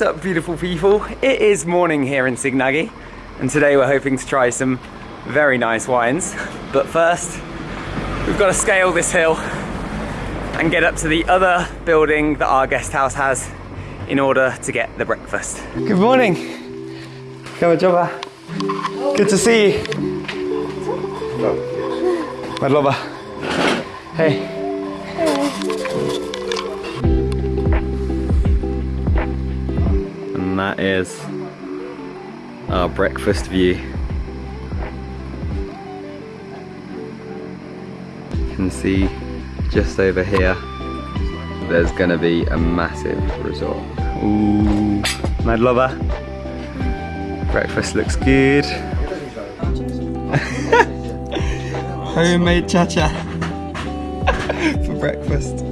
What's up beautiful people? It is morning here in Signagi and today we're hoping to try some very nice wines. But first, we've got to scale this hill and get up to the other building that our guest house has in order to get the breakfast. Good morning. Gamarjoba. Good to see you. Madloba. Hey. That is our breakfast view. You can see just over here there's gonna be a massive resort. Ooh, mad lover. Breakfast looks good. Homemade cha-cha for breakfast.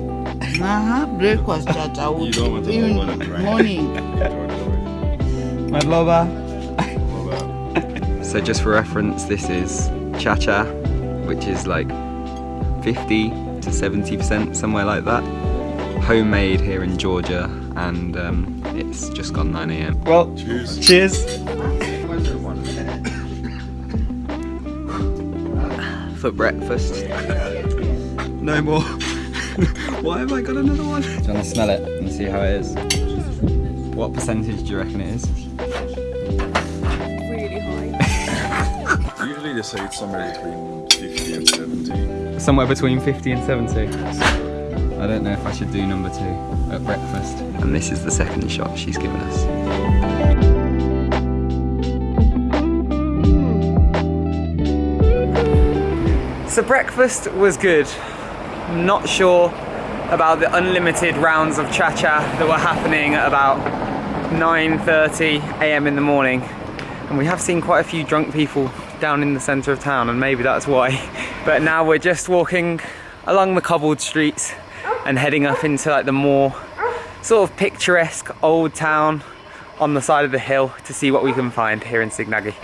Uh-huh, breakfast chacha You don't want to in open it, right? morning. Mad lover. so just for reference, this is cha-cha, which is like 50 to 70%, somewhere like that. Homemade here in Georgia, and um, it's just gone 9 a.m. Well, Cheers. cheers. For breakfast. No more. Why have I got another one? Do you want to smell it and see how it is? What percentage do you reckon it is? really high. Usually they say it's somewhere between 50 and 70. Somewhere between 50 and 70. I don't know if I should do number two at breakfast. And this is the second shot she's given us. So breakfast was good. Not sure about the unlimited rounds of cha-cha that were happening at about 9.30 a.m. in the morning. And we have seen quite a few drunk people down in the centre of town and maybe that's why. But now we're just walking along the cobbled streets and heading up into like the more sort of picturesque old town on the side of the hill to see what we can find here in Signagi.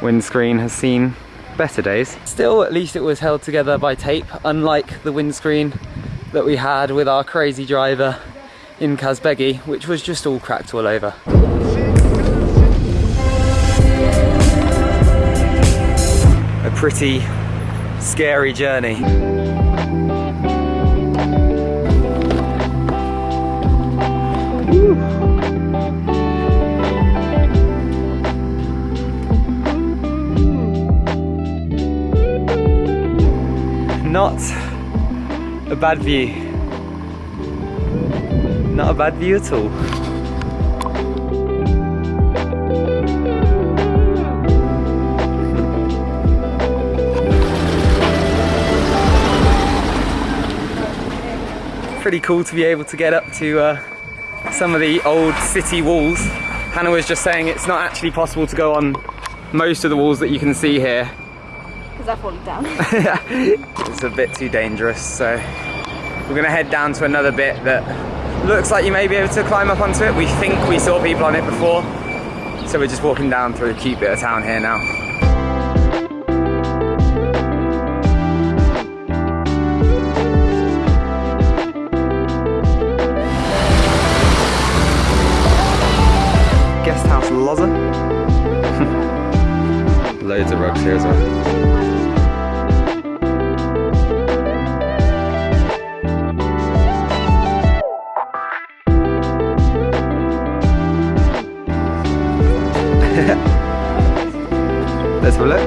Windscreen has seen better days. Still, at least it was held together by tape, unlike the windscreen that we had with our crazy driver in Kazbegi, which was just all cracked all over. A pretty scary journey. Not a bad view. Not a bad view at all. Pretty cool to be able to get up to uh, some of the old city walls. Hannah was just saying it's not actually possible to go on most of the walls that you can see here Because I've fallen down. it's a bit too dangerous so we're gonna head down to another bit that looks like you may be able to climb up onto it. We think we saw people on it before. So we're just walking down through a cute bit of town here now. Guest house Loza. Loads of rugs here as well Let's have a look.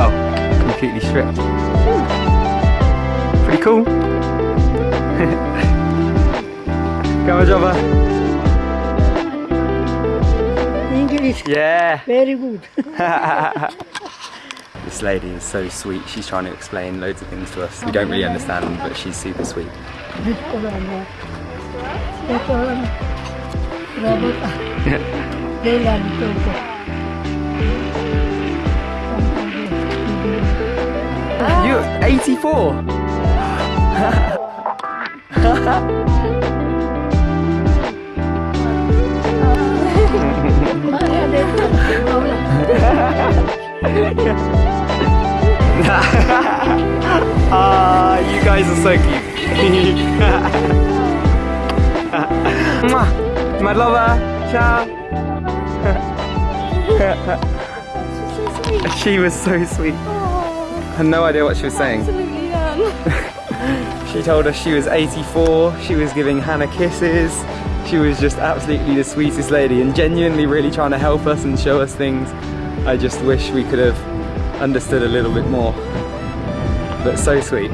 Oh, completely stripped. Pretty cool. Come on, Java. English, Yeah. very good. This lady is so sweet. She's trying to explain loads of things to us. We don't really understand, but she's super sweet. You 84. Ah, you guys are so cute. My lover. Ciao. she was so sweet. I had no idea what she was saying. Absolutely none. She told us she was 84, she was giving Hannah kisses, she was just absolutely the sweetest lady and genuinely really trying to help us and show us things. I just wish we could have understood a little bit more. But so sweet.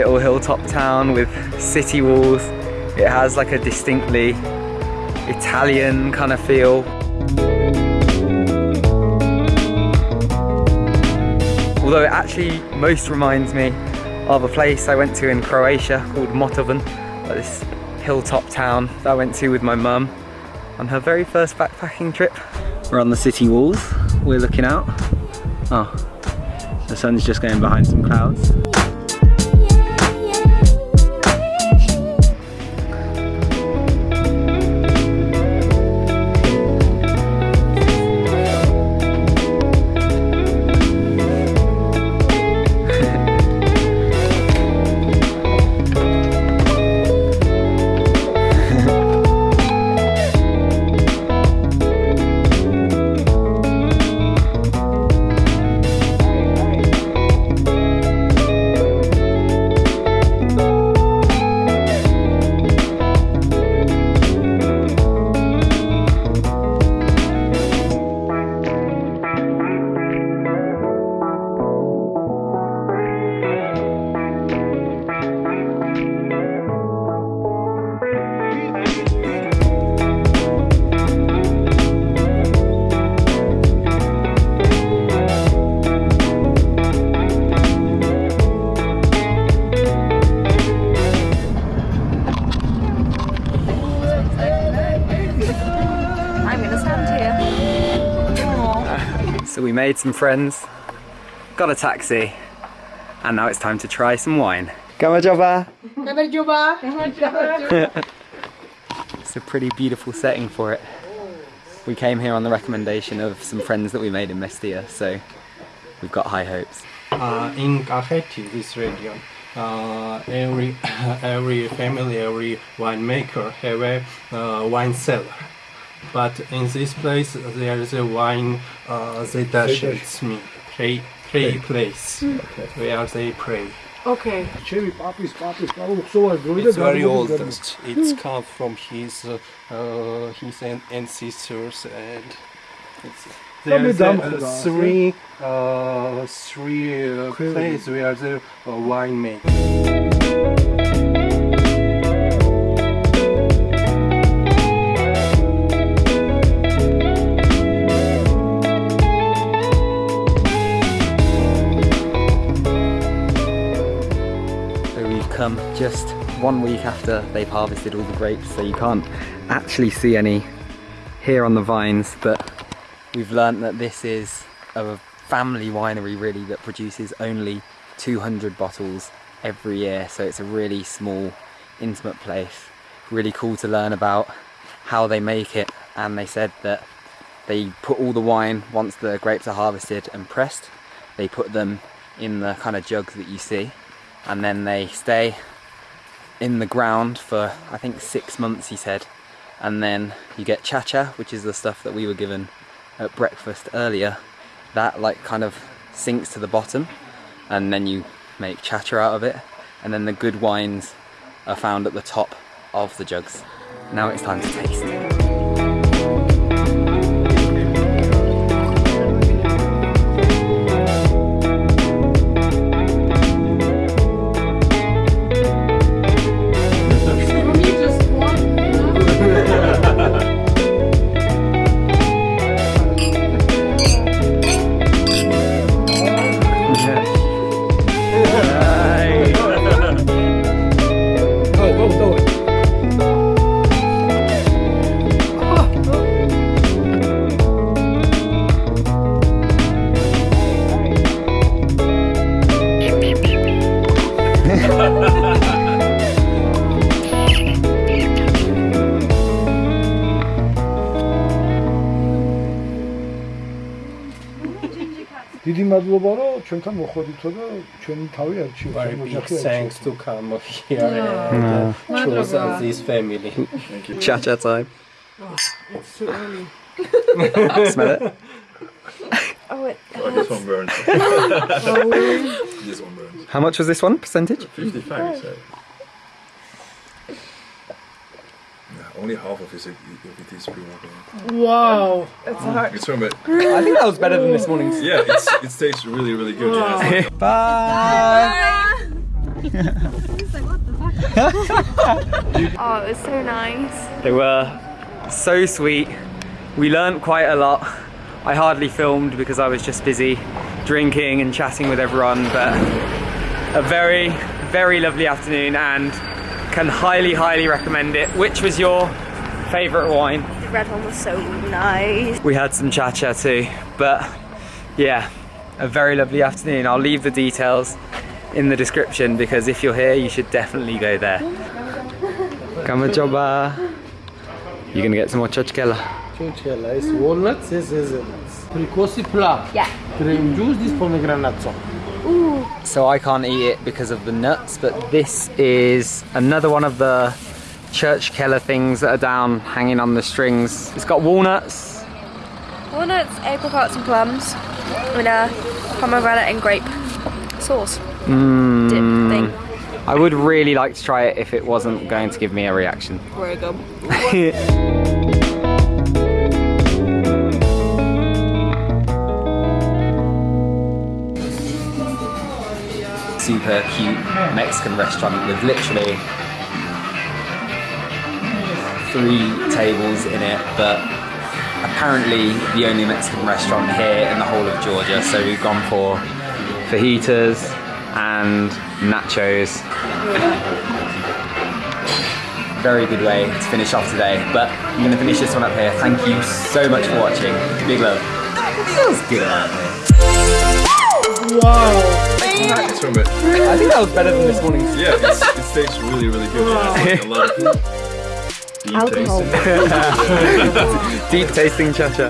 Little hilltop town with city walls. It has like a distinctly Italian kind of feel. Although it actually most reminds me of a place I went to in Croatia called Motovun, like this hilltop town that I went to with my mum on her very first backpacking trip. We're on the city walls, we're looking out. Oh, the sun's just going behind some clouds. Made some friends, got a taxi, and now it's time to try some wine. Gamarjoba! It's a pretty beautiful setting for it. We came here on the recommendation of some friends that we made in Mestia, so we've got high hopes. uh, in Kakheti, this region, uh, every every family, every winemaker have a uh, wine cellar. But in this place, there is a wine uh, Zedash me. Pray pray place. Where they pray. Okay. It's very old. It's come from his uh, uh, his ancestors and it's, there is a, uh, three uh, three uh, places where the uh, wine made. Come just one week after they've harvested all the grapes, so you can't actually see any here on the vines, but we've learnt that this is a family winery really that produces only 200 bottles every year, so it's a really small, intimate place. Really cool to learn about how they make it, and they said that they put all the wine once the grapes are harvested and pressed, they put them in the kind of jugs that you see and then they stay in the ground for I think six months he said. And then you get chacha which is the stuff that we were given at breakfast earlier. That like kind of sinks to the bottom and then you make chacha out of it. And then the good wines are found at the top of the jugs. Now it's time to taste დიდი მადლობა რომ ჩვენთან მოხვედრითო და ჩვენი თავი არჩიოთ. Very big ოჯახი thanks to come here and uh, choose us this family. Cha cha time. It's too early. Smell it? Oh, it Oh, this one burns. this one burns. How much was this one percentage? 55, so. Only half of it, is- of it is pre-workout. Wow. Um, it's hard. It's from it. I think that was better than this morning's. Yeah, it's, it tastes really, really good. Yeah. Bye. Oh, it was so nice. They were so sweet. We learnt quite a lot. I hardly filmed because I was just busy drinking and chatting with everyone, but a very, very lovely afternoon and can highly, highly recommend it. Which was your favourite wine? The red one was so nice. We had some cha-cha too, but yeah, a very lovely afternoon. I'll leave the details in the description because if you're here, you should definitely go there. Come on, Joba. You're gonna get some more churchkhela. Chinchilla is walnuts, this is hazelnuts. Precossi plum. Yeah. Cream juice, this pomegranate sauce. So I can't eat it because of the nuts, but this is another one of the churchkhela things that are down hanging on the strings. It's got walnuts. Walnuts, apricots, and plums, with a pomegranate and grape sauce dip hmm. thing. I would really like to try it if it wasn't going to give me a reaction. Very good. super cute Mexican restaurant with literally three tables in it, but apparently the only Mexican restaurant here in the whole of Georgia. So we've gone for fajitas and nachos. Very good way to finish off today, but I'm to finish this one up here. Thank you so much for watching. Big love. Feels good out here. From it. I think that was better than this morning's. Yeah, it's, it tastes really, really good. Yeah, it's like a lot of deep Alcohol. taste in it. Deep tasting cha-cha.